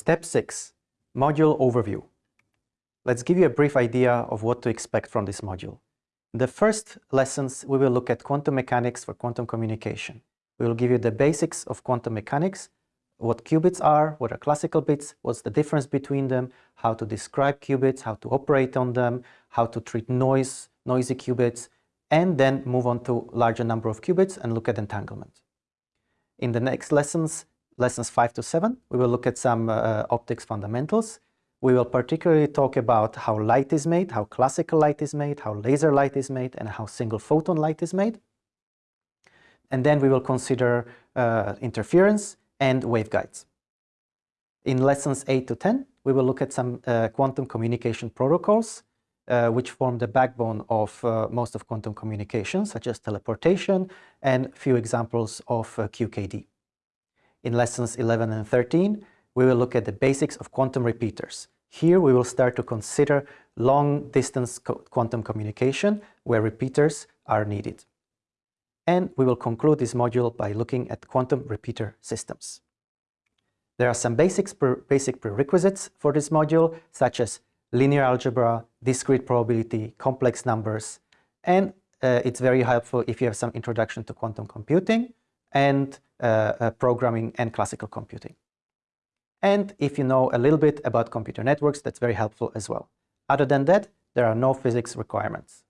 Step 6. Module Overview. Let's give you a brief idea of what to expect from this module. In the first lessons, we will look at quantum mechanics for quantum communication. We will give you the basics of quantum mechanics, what qubits are, what are classical bits, what's the difference between them, how to describe qubits, how to operate on them, how to treat noise, noisy qubits, and then move on to larger number of qubits and look at entanglement. In the next lessons, lessons 5 to 7, we will look at some uh, optics fundamentals. We will particularly talk about how light is made, how classical light is made, how laser light is made, and how single photon light is made. And then we will consider uh, interference and waveguides. In lessons 8 to 10, we will look at some uh, quantum communication protocols, uh, which form the backbone of uh, most of quantum communication, such as teleportation and few examples of uh, QKD. In lessons 11 and 13, we will look at the basics of quantum repeaters. Here we will start to consider long-distance co quantum communication where repeaters are needed. And we will conclude this module by looking at quantum repeater systems. There are some basics pre basic prerequisites for this module, such as linear algebra, discrete probability, complex numbers, and uh, it's very helpful if you have some introduction to quantum computing and uh, uh, programming and classical computing. And if you know a little bit about computer networks, that's very helpful as well. Other than that, there are no physics requirements.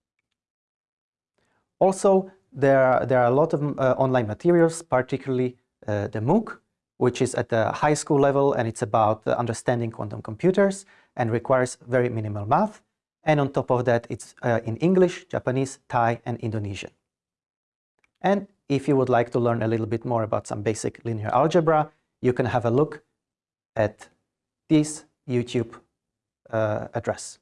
Also, there are, there are a lot of uh, online materials, particularly uh, the MOOC, which is at the high school level and it's about uh, understanding quantum computers and requires very minimal math. And on top of that, it's uh, in English, Japanese, Thai, and Indonesian. And if you would like to learn a little bit more about some basic linear algebra, you can have a look at this YouTube uh, address.